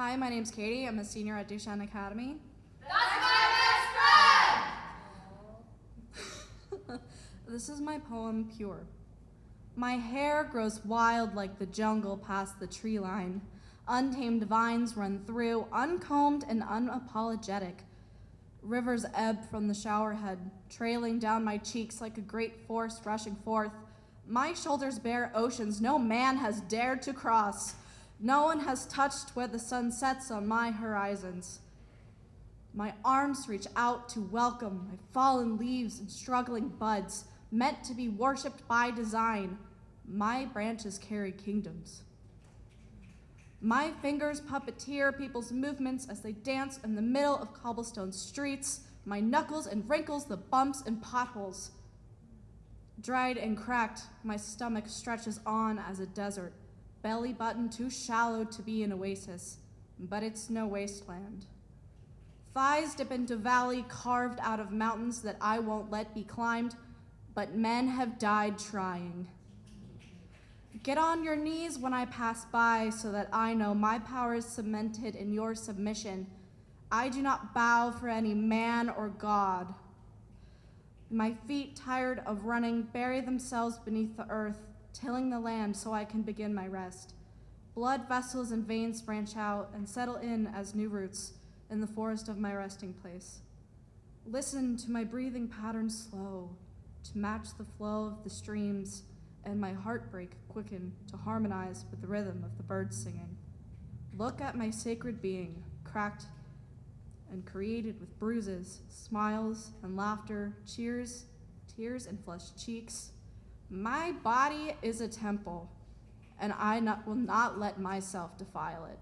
Hi, my name's Katie. I'm a senior at Duchesne Academy. That's my best friend! this is my poem, Pure. My hair grows wild like the jungle past the tree line. Untamed vines run through, uncombed and unapologetic. Rivers ebb from the showerhead, trailing down my cheeks like a great force rushing forth. My shoulders bear oceans no man has dared to cross. No one has touched where the sun sets on my horizons. My arms reach out to welcome my fallen leaves and struggling buds, meant to be worshipped by design. My branches carry kingdoms. My fingers puppeteer people's movements as they dance in the middle of cobblestone streets. My knuckles and wrinkles the bumps and potholes. Dried and cracked, my stomach stretches on as a desert, belly button too shallow to be an oasis, but it's no wasteland. Thighs dip into valley carved out of mountains that I won't let be climbed, but men have died trying. Get on your knees when I pass by so that I know my power is cemented in your submission. I do not bow for any man or God. My feet, tired of running, bury themselves beneath the earth, tilling the land so I can begin my rest. Blood vessels and veins branch out and settle in as new roots in the forest of my resting place. Listen to my breathing pattern slow, to match the flow of the streams, and my heartbreak quicken to harmonize with the rhythm of the birds singing. Look at my sacred being, cracked and created with bruises, smiles, and laughter, cheers, tears, and flushed cheeks. My body is a temple, and I not, will not let myself defile it.